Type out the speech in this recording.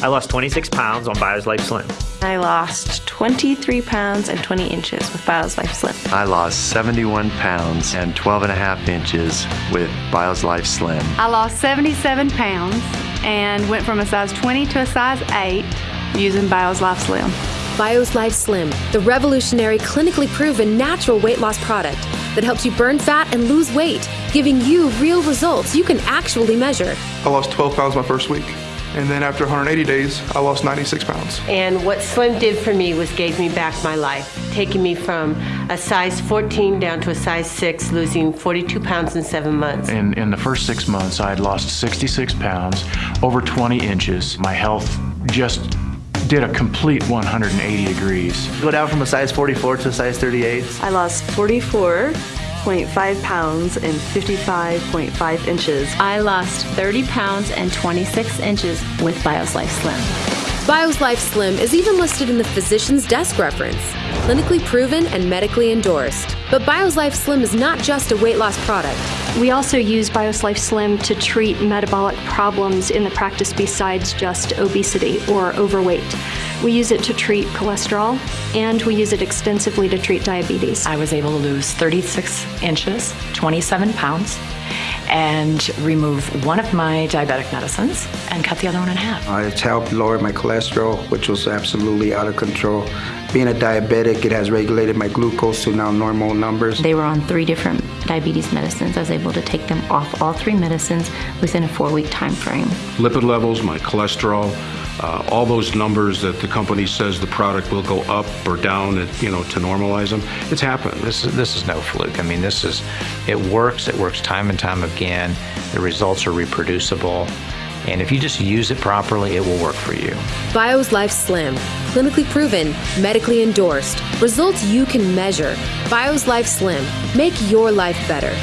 I lost 26 pounds on Bios Life Slim. I lost 23 pounds and 20 inches with Bios Life Slim. I lost 71 pounds and 12 and a half inches with Bios Life Slim. I lost 77 pounds and went from a size 20 to a size 8 using Bios Life Slim. Bios Life Slim, the revolutionary, clinically proven natural weight loss product that helps you burn fat and lose weight, giving you real results you can actually measure. I lost 12 pounds my first week. And then after 180 days, I lost 96 pounds. And what Slim did for me was gave me back my life, taking me from a size 14 down to a size 6, losing 42 pounds in seven months. In, in the first six months, I had lost 66 pounds, over 20 inches. My health just did a complete 180 degrees. Go down from a size 44 to a size 38. I lost 44 0.5 pounds and 55.5 inches. I lost 30 pounds and 26 inches with Bios Life Slim. Bios Life Slim is even listed in the physician's desk reference, clinically proven and medically endorsed. But Bios Life Slim is not just a weight loss product. We also use Bios Life Slim to treat metabolic problems in the practice besides just obesity or overweight. We use it to treat cholesterol and we use it extensively to treat diabetes. I was able to lose 36 inches, 27 pounds, and remove one of my diabetic medicines and cut the other one in half. Uh, it's helped lower my cholesterol, which was absolutely out of control. Being a diabetic, it has regulated my glucose to now normal numbers. They were on three different diabetes medicines. I was able to take them off all three medicines within a four week time frame. Lipid levels, my cholesterol, uh, all those numbers that the company says the product will go up or down, you know, to normalize them, it's happened. This is, this is no fluke. I mean, this is, it works. It works time and time again. The results are reproducible. And if you just use it properly, it will work for you. Bios Life Slim, clinically proven, medically endorsed, results you can measure. Bios Life Slim, make your life better.